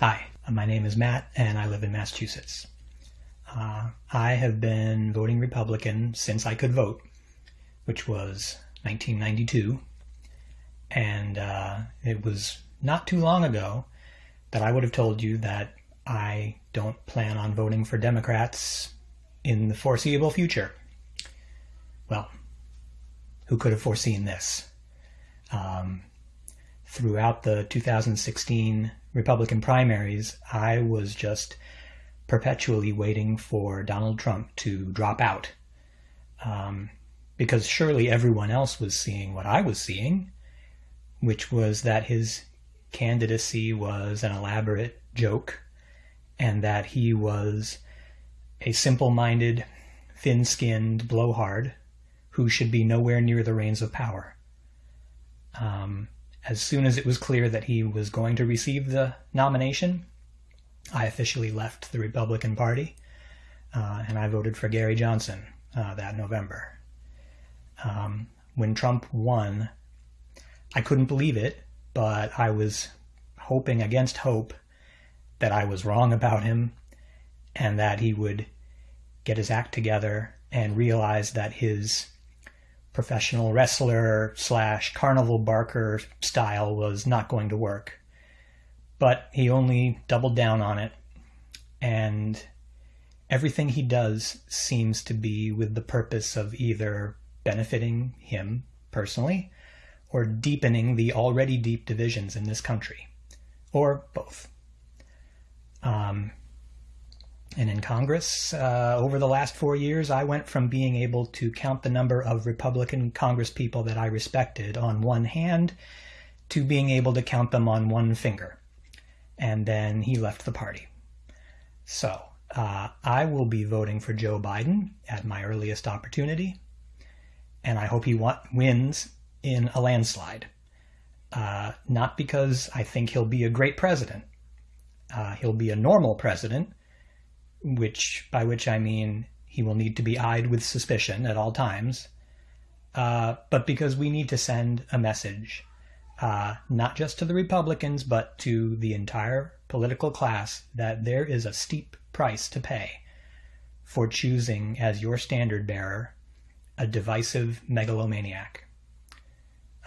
Hi, my name is Matt and I live in Massachusetts. Uh, I have been voting Republican since I could vote, which was 1992. And uh, it was not too long ago that I would have told you that I don't plan on voting for Democrats in the foreseeable future. Well, who could have foreseen this? Um, throughout the 2016 Republican primaries, I was just perpetually waiting for Donald Trump to drop out. Um, because surely everyone else was seeing what I was seeing, which was that his candidacy was an elaborate joke and that he was a simple minded, thin skinned blowhard who should be nowhere near the reins of power. Um, as soon as it was clear that he was going to receive the nomination, I officially left the Republican Party uh, and I voted for Gary Johnson uh, that November. Um, when Trump won, I couldn't believe it, but I was hoping against hope that I was wrong about him and that he would get his act together and realize that his professional wrestler slash carnival barker style was not going to work. But he only doubled down on it, and everything he does seems to be with the purpose of either benefiting him personally or deepening the already deep divisions in this country, or both. Um, and in Congress, uh, over the last four years, I went from being able to count the number of Republican Congresspeople that I respected on one hand to being able to count them on one finger. And then he left the party. So uh, I will be voting for Joe Biden at my earliest opportunity. And I hope he wins in a landslide. Uh, not because I think he'll be a great president. Uh, he'll be a normal president which by which I mean he will need to be eyed with suspicion at all times, uh, but because we need to send a message, uh, not just to the Republicans, but to the entire political class, that there is a steep price to pay for choosing as your standard bearer a divisive megalomaniac.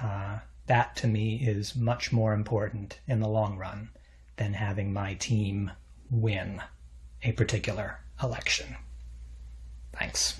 Uh, that to me is much more important in the long run than having my team win a particular election. Thanks.